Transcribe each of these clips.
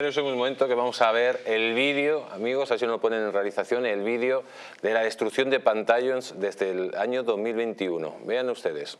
Es un momento que vamos a ver el vídeo, amigos, así lo ponen en realización, el vídeo de la destrucción de pantallas desde el año 2021. Vean ustedes.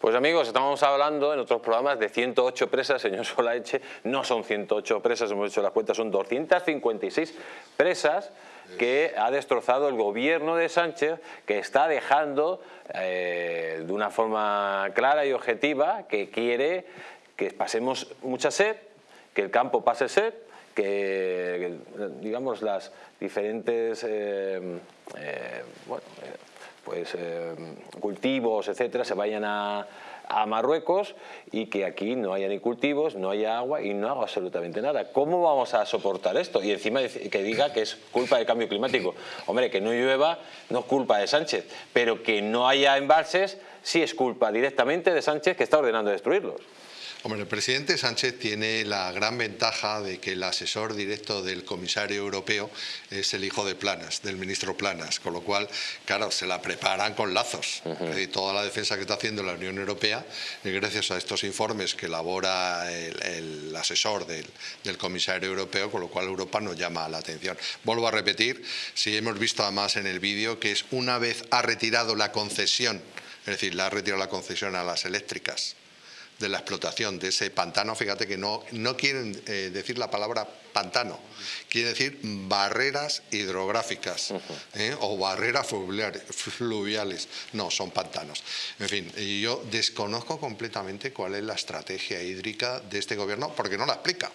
Pues amigos, estamos hablando en otros programas de 108 presas, señor Solaeche, no son 108 presas, hemos hecho las cuentas, son 256 presas que ha destrozado el gobierno de Sánchez, que está dejando eh, de una forma clara y objetiva que quiere que pasemos mucha sed, que el campo pase sed, que, digamos las diferentes eh, eh, pues, eh, cultivos, etcétera, se vayan a, Marruecos y que aquí no haya ni cultivos, no haya agua y no haga absolutamente nada. ¿Cómo vamos a soportar esto? Y encima que diga que es culpa del cambio climático. Hombre, que no llueva no es culpa de Sánchez, pero que no haya embalses sí es culpa directamente de Sánchez que está ordenando destruirlos. Hombre, el presidente Sánchez tiene la gran ventaja de que el asesor directo del comisario europeo es el hijo de Planas, del ministro Planas, con lo cual, claro, se la preparan con lazos. Y toda la defensa que está haciendo la Unión Europea, gracias a estos informes que elabora el, asesor del, del, comisario europeo, con lo cual Europa nos llama la atención. Vuelvo a repetir, si hemos visto además en el vídeo, que es una vez ha retirado la concesión, es decir, la ha retirado la concesión a las eléctricas, de la explotación de ese pantano, fíjate que no, no quieren eh, decir la palabra pantano, quieren decir barreras hidrográficas ¿eh? o barreras fluviales, no, son pantanos. En fin, yo desconozco completamente cuál es la estrategia hídrica de este gobierno porque no la explica.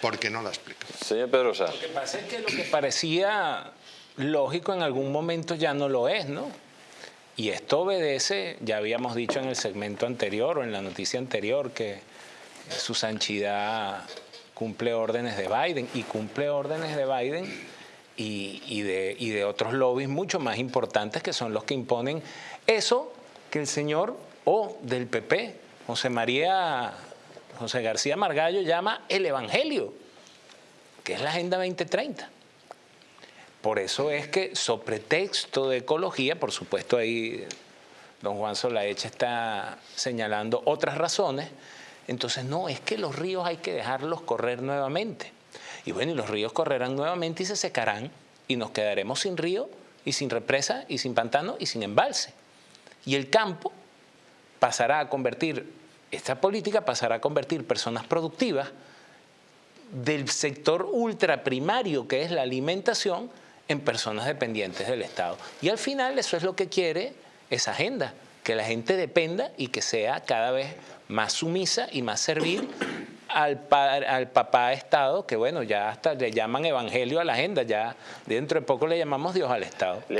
Porque no la explica. Señor Pedrosa. Lo que pasa es que lo que parecía lógico en algún momento ya no lo es, ¿no? Y esto obedece, ya habíamos dicho en el segmento anterior o en la noticia anterior, que su sanchidad cumple órdenes de Biden y cumple órdenes de Biden y, de, y de otros lobbies mucho más importantes que son los que imponen eso que el señor o del PP, José María, José García Margallo llama el Evangelio, que es la Agenda 2030. Por eso es que, sobre texto de ecología, por supuesto ahí don Juan Solaeche está señalando otras razones, entonces no, es que los ríos hay que dejarlos correr nuevamente. Y bueno, y los ríos correrán nuevamente y se secarán y nos quedaremos sin río y sin represa y sin pantano y sin embalse. Y el campo pasará a convertir, esta política pasará a convertir personas productivas del sector ultraprimario que es la alimentación en personas dependientes del Estado. Y al final eso es lo que quiere esa agenda, que la gente dependa y que sea cada vez más sumisa y más servil al, al papá Estado, que bueno, ya hasta le llaman evangelio a la agenda, ya dentro de poco le llamamos Dios al Estado.